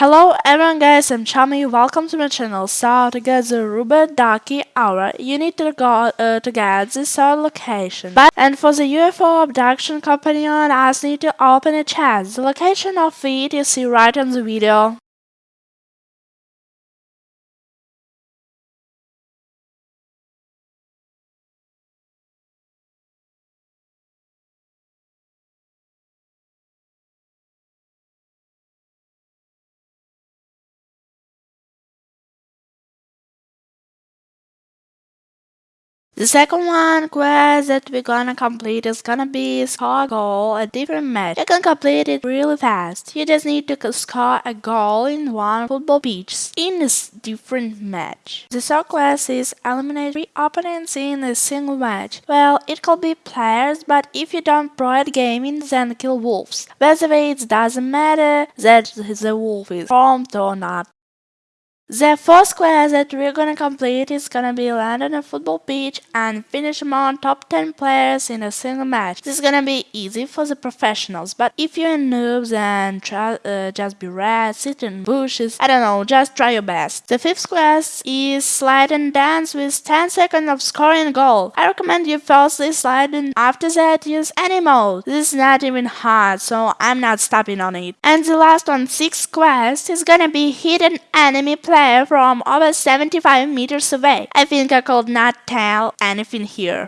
Hello everyone guys, I'm Chami, welcome to my channel. So to get the Rubber Ducky Aura, you need to go uh, to get this third location. But and for the UFO abduction companion, I need to open a chat. The location of it you see right in the video. The second one quest that we're gonna complete is gonna be score a goal a different match. You can complete it really fast. You just need to score a goal in one football pitch in a different match. The third quest is eliminate three opponents in a single match. Well, it could be players, but if you don't pro at gaming, then kill wolves. By the way, it doesn't matter that the wolf is formed or not. The first quest that we're gonna complete is gonna be land on a football pitch and finish among top 10 players in a single match. This is gonna be easy for the professionals, but if you're a noob then try, uh, just be red, sit in bushes, I don't know, just try your best. The fifth quest is slide and dance with 10 seconds of scoring goal. I recommend you firstly slide and after that use any mode. This is not even hard, so I'm not stopping on it. And the last one, sixth quest, is gonna be hit an enemy from over 75 meters away. I think I could not tell anything here.